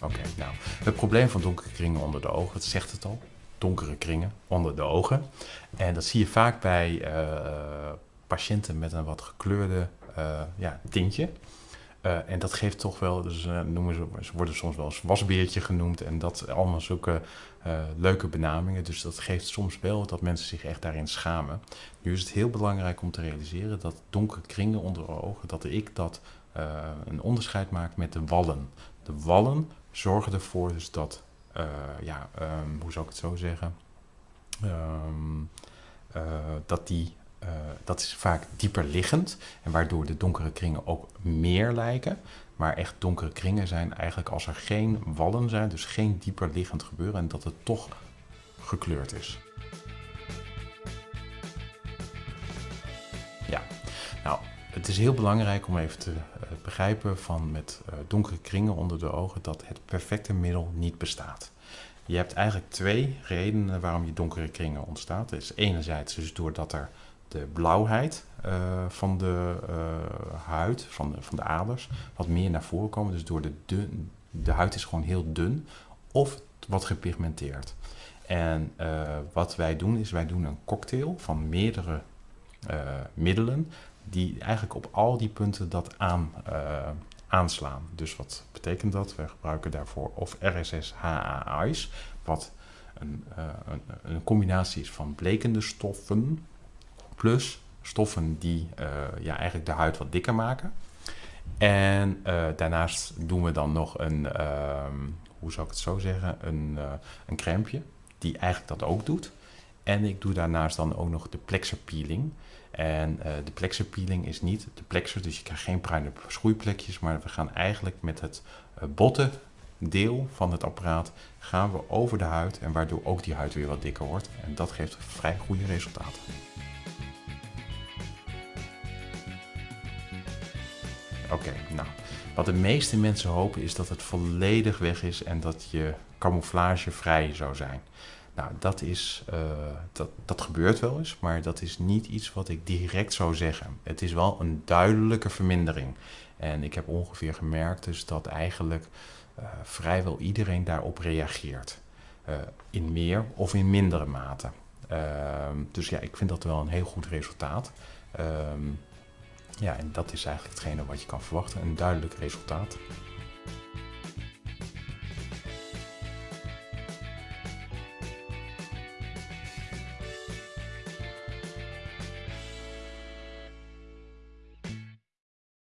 Oké, nou, het probleem van donkere kringen onder de ogen, dat zegt het al. Donkere kringen onder de ogen. En dat zie je vaak bij eh, patiënten met een wat gekleurde uh, ja, tintje. Uh, en dat geeft toch wel, dus, noemen ze, ze worden soms wel eens wasbeertje genoemd en dat allemaal zulke leuke benamingen. Dus dat geeft soms wel dat mensen zich echt daarin schamen. Nu is het heel belangrijk om te realiseren dat donkere kringen onder de ogen, dat ik dat een onderscheid maak met de wallen. Wallen zorgen ervoor dus dat, uh, ja, um, hoe zou ik het zo zeggen, um, uh, dat die, uh, dat is vaak dieper liggend en waardoor de donkere kringen ook meer lijken. Maar echt donkere kringen zijn eigenlijk als er geen wallen zijn, dus geen dieper liggend gebeuren en dat het toch gekleurd is. Ja, nou, het is heel belangrijk om even te uh, begrijpen van met uh, donkere kringen onder de ogen dat het perfecte middel niet bestaat. Je hebt eigenlijk twee redenen waarom je donkere kringen ontstaat. Dat is enerzijds dus doordat er de blauwheid uh, van de huid, van de, van de aders, wat meer naar voren komen. Dus door de, de huid is gewoon heel dun of wat gepigmenteerd. En wat wij doen is wij doen een cocktail van meerdere middelen die eigenlijk op al die punten dat aan, uh, aanslaan. Dus wat betekent dat? We gebruiken daarvoor of RSS HAI's, wat een, uh, een, een, combinatie is van blekende stoffen plus stoffen die uh, ja, eigenlijk de huid wat dikker maken. En daarnaast doen we dan nog een, hoe zou ik het zo zeggen, een, een crème die eigenlijk dat ook doet. En ik doe daarnaast dan ook nog de plexer peeling. En uh, de plexer peeling is niet de plexer, dus je krijgt geen bruine schoeiplekjes, maar we gaan eigenlijk met het uh, botte deel van het apparaat gaan we over de huid en waardoor ook die huid weer wat dikker wordt. En dat geeft vrij goede resultaten. Oké, nou, wat de meeste mensen hopen is dat het volledig weg is en dat je camouflage vrij zou zijn. Nou, dat, is, uh, dat, dat gebeurt wel eens, maar dat is niet iets wat ik direct zou zeggen. Het is wel een duidelijke vermindering. En ik heb ongeveer gemerkt dus dat eigenlijk uh, vrijwel iedereen daarop reageert. Uh, in meer of in mindere mate. Ehm, dus ja, ik vind dat wel een heel goed resultaat. Ehm, ja, en dat is eigenlijk hetgene wat je kan verwachten, een duidelijk resultaat.